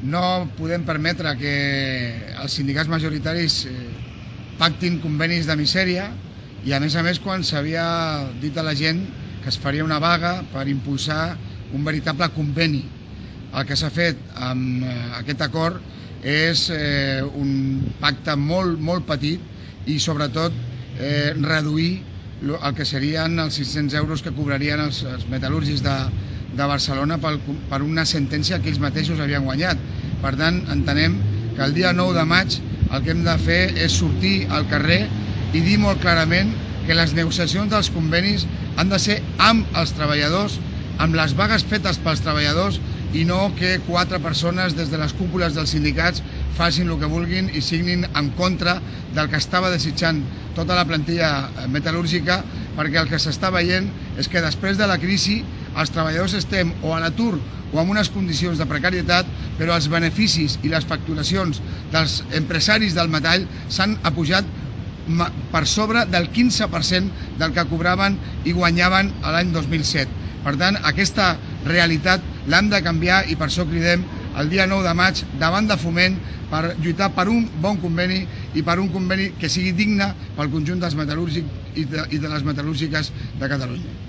no podem permetre que els sindicats majoritaris eh, pactin convenis de misèria i a més a més quan s'havia dit a la gent que es faria una vaga per impulsar un veritable conveni. El que s'ha fet amb eh, aquest acord és eh, un pacte molt, molt petit i sobretot reduir el que serien els 600 euros que cobrarien els, els metal·lúrgics de, de Barcelona per, per una sentència que ells mateixos havien guanyat. Per tant, entenem que el dia 9 de maig el que hem de fer és sortir al carrer i dir molt clarament que les negociacions dels convenis han de ser amb els treballadors, amb les vagues fetes pels treballadors i no que quatre persones des de les cúpules dels sindicats facin el que vulguin i signin en contra del que estava desitjant tota la plantilla metal·lúrgica perquè el que s'està veient és que després de la crisi els treballadors estem o a l'atur o en unes condicions de precarietat, però els beneficis i les facturacions dels empresaris del metall s'han apujat per sobre del 15% del que cobraven i guanyaven l'any 2007. Per tant, aquesta realitat l'hem de canviar i per això cridem el dia 9 de maig davant de Foment per lluitar per un bon conveni i per un conveni que sigui digne pel conjunt dels metal·lúrgics i de, i de les metal·lúrgiques de Catalunya.